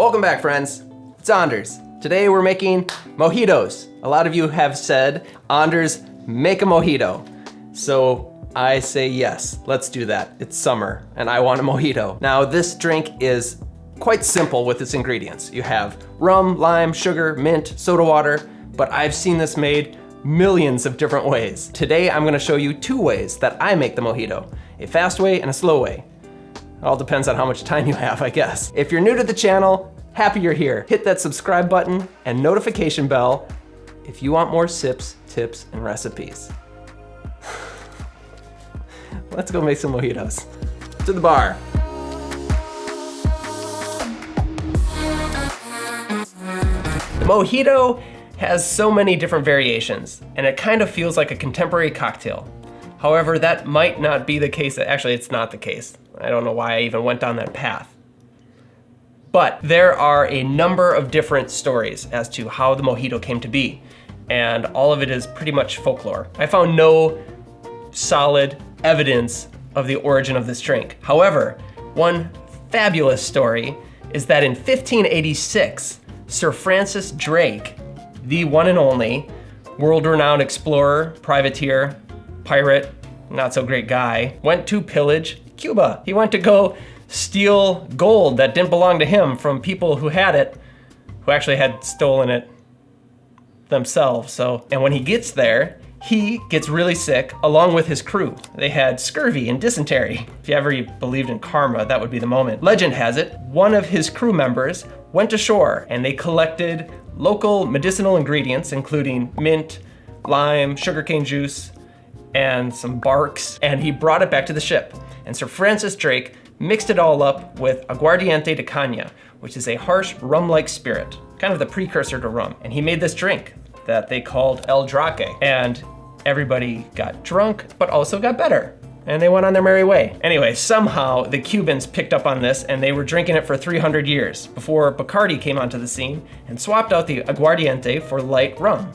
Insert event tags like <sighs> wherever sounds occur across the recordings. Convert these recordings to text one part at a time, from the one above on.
Welcome back, friends. It's Anders. Today we're making mojitos. A lot of you have said, Anders, make a mojito. So I say yes, let's do that. It's summer and I want a mojito. Now this drink is quite simple with its ingredients. You have rum, lime, sugar, mint, soda water, but I've seen this made millions of different ways. Today I'm gonna show you two ways that I make the mojito, a fast way and a slow way. It all depends on how much time you have, I guess. If you're new to the channel, happy you're here. Hit that subscribe button and notification bell if you want more sips, tips, and recipes. <sighs> Let's go make some mojitos. To the bar. The mojito has so many different variations, and it kind of feels like a contemporary cocktail. However, that might not be the case. Actually, it's not the case. I don't know why I even went down that path. But there are a number of different stories as to how the mojito came to be, and all of it is pretty much folklore. I found no solid evidence of the origin of this drink. However, one fabulous story is that in 1586, Sir Francis Drake, the one and only world-renowned explorer, privateer, pirate, not so great guy, went to pillage Cuba. He went to go steal gold that didn't belong to him from people who had it, who actually had stolen it themselves. So, and when he gets there, he gets really sick along with his crew. They had scurvy and dysentery. If you ever believed in karma, that would be the moment. Legend has it, one of his crew members went ashore and they collected local medicinal ingredients, including mint, lime, sugarcane juice, and some barks, and he brought it back to the ship. And Sir Francis Drake mixed it all up with aguardiente de caña, which is a harsh rum-like spirit, kind of the precursor to rum. And he made this drink that they called El Drake. And everybody got drunk, but also got better. And they went on their merry way. Anyway, somehow the Cubans picked up on this and they were drinking it for 300 years before Bacardi came onto the scene and swapped out the aguardiente for light rum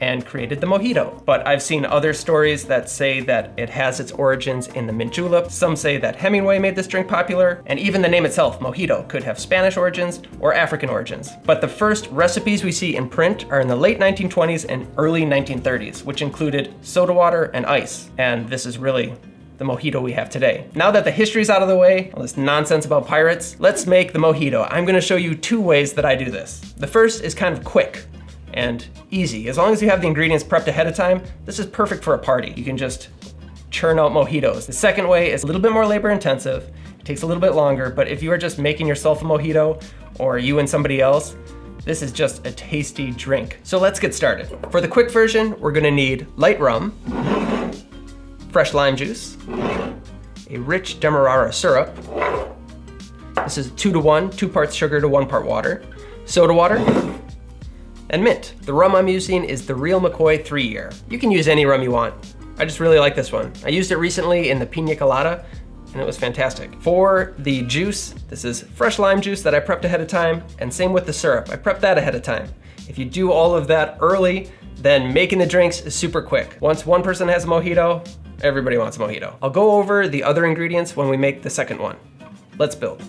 and created the mojito. But I've seen other stories that say that it has its origins in the mint julep. Some say that Hemingway made this drink popular, and even the name itself, mojito, could have Spanish origins or African origins. But the first recipes we see in print are in the late 1920s and early 1930s, which included soda water and ice. And this is really the mojito we have today. Now that the history's out of the way, all this nonsense about pirates, let's make the mojito. I'm gonna show you two ways that I do this. The first is kind of quick and easy. As long as you have the ingredients prepped ahead of time, this is perfect for a party. You can just churn out mojitos. The second way is a little bit more labor intensive. It takes a little bit longer, but if you are just making yourself a mojito or you and somebody else, this is just a tasty drink. So let's get started. For the quick version, we're gonna need light rum, fresh lime juice, a rich Demerara syrup. This is two to one, two parts sugar to one part water, soda water, and mint. The rum I'm using is the Real McCoy 3 year. You can use any rum you want. I just really like this one. I used it recently in the pina colada and it was fantastic. For the juice, this is fresh lime juice that I prepped ahead of time, and same with the syrup. I prepped that ahead of time. If you do all of that early, then making the drinks is super quick. Once one person has a mojito, everybody wants a mojito. I'll go over the other ingredients when we make the second one. Let's build.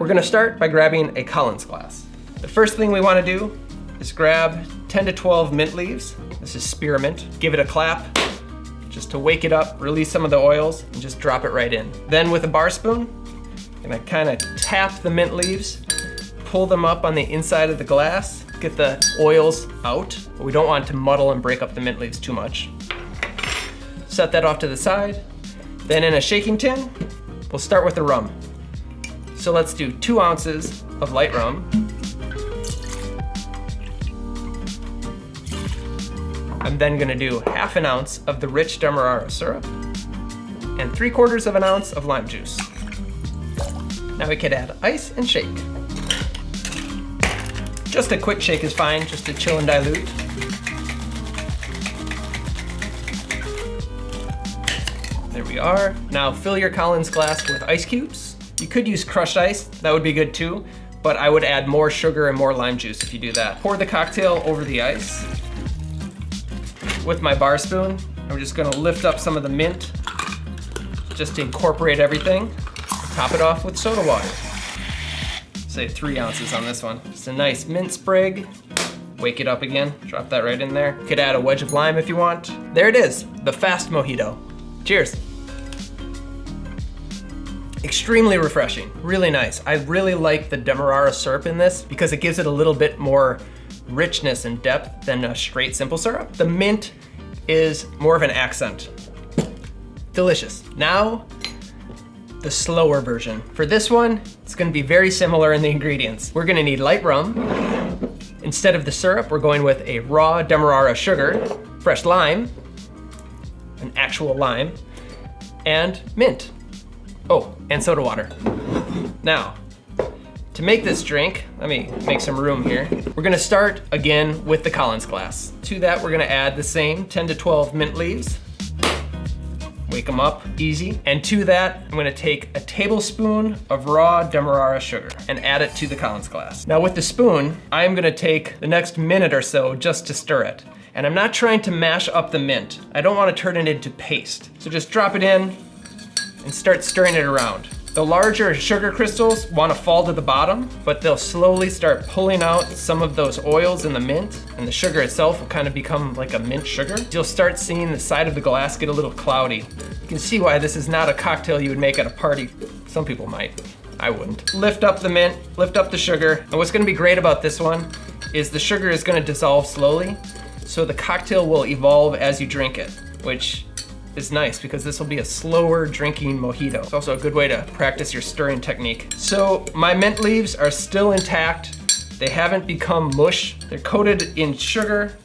We're gonna start by grabbing a Collins glass. The first thing we wanna do is grab 10 to 12 mint leaves. This is spearmint. Give it a clap, just to wake it up, release some of the oils, and just drop it right in. Then with a bar spoon, I'm gonna kinda tap the mint leaves, pull them up on the inside of the glass, get the oils out, but we don't want to muddle and break up the mint leaves too much. Set that off to the side. Then in a shaking tin, we'll start with the rum. So let's do two ounces of light rum. I'm then gonna do half an ounce of the rich Demerara syrup and three quarters of an ounce of lime juice. Now we could add ice and shake. Just a quick shake is fine, just to chill and dilute. There we are. Now fill your Collins glass with ice cubes. You could use crushed ice, that would be good too, but I would add more sugar and more lime juice if you do that. Pour the cocktail over the ice. With my bar spoon, I'm just gonna lift up some of the mint just to incorporate everything. top it off with soda water. Say three ounces on this one. It's a nice mint sprig. Wake it up again, drop that right in there. Could add a wedge of lime if you want. There it is, the fast mojito. Cheers. Extremely refreshing, really nice. I really like the Demerara syrup in this because it gives it a little bit more richness and depth than a straight simple syrup. The mint is more of an accent. Delicious. Now, the slower version. For this one, it's gonna be very similar in the ingredients. We're gonna need light rum. Instead of the syrup, we're going with a raw Demerara sugar, fresh lime, an actual lime, and mint. Oh, and soda water. Now, to make this drink, let me make some room here. We're gonna start again with the Collins glass. To that, we're gonna add the same 10 to 12 mint leaves. Wake them up, easy. And to that, I'm gonna take a tablespoon of raw Demerara sugar and add it to the Collins glass. Now with the spoon, I'm gonna take the next minute or so just to stir it. And I'm not trying to mash up the mint. I don't wanna turn it into paste. So just drop it in and start stirring it around. The larger sugar crystals want to fall to the bottom, but they'll slowly start pulling out some of those oils in the mint, and the sugar itself will kind of become like a mint sugar. You'll start seeing the side of the glass get a little cloudy. You can see why this is not a cocktail you would make at a party. Some people might. I wouldn't. Lift up the mint, lift up the sugar, and what's gonna be great about this one is the sugar is gonna dissolve slowly, so the cocktail will evolve as you drink it, which is nice because this will be a slower drinking mojito. It's also a good way to practice your stirring technique. So my mint leaves are still intact. They haven't become mush. They're coated in sugar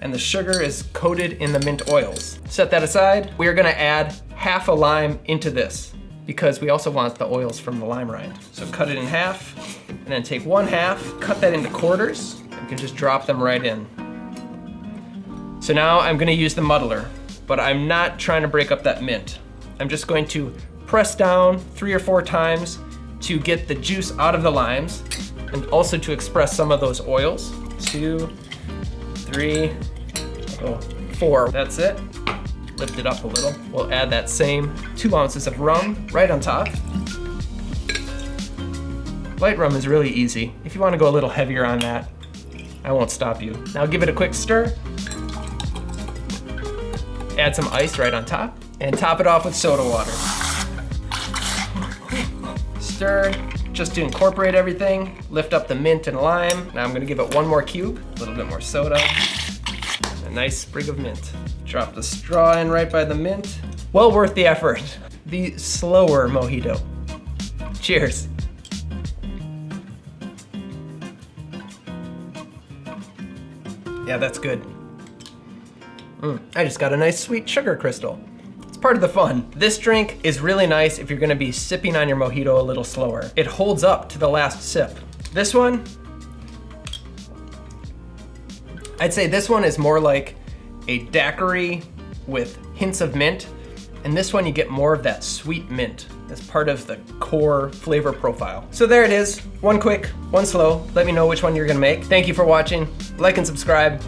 and the sugar is coated in the mint oils. Set that aside. We are gonna add half a lime into this because we also want the oils from the lime rind. So cut it in half and then take one half, cut that into quarters. You can just drop them right in. So now I'm gonna use the muddler but I'm not trying to break up that mint. I'm just going to press down three or four times to get the juice out of the limes and also to express some of those oils. Two, three, oh, four. That's it. Lift it up a little. We'll add that same two ounces of rum right on top. Light rum is really easy. If you want to go a little heavier on that, I won't stop you. Now give it a quick stir add some ice right on top, and top it off with soda water. Stir, just to incorporate everything. Lift up the mint and lime. Now I'm gonna give it one more cube, a little bit more soda, a nice sprig of mint. Drop the straw in right by the mint. Well worth the effort. The slower mojito. Cheers. Yeah, that's good. Mm, I just got a nice sweet sugar crystal. It's part of the fun. This drink is really nice if you're gonna be sipping on your mojito a little slower. It holds up to the last sip. This one, I'd say this one is more like a daiquiri with hints of mint. And this one you get more of that sweet mint as part of the core flavor profile. So there it is, one quick, one slow. Let me know which one you're gonna make. Thank you for watching. Like and subscribe.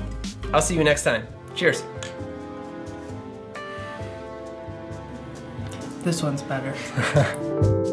I'll see you next time. Cheers. This one's better. <laughs>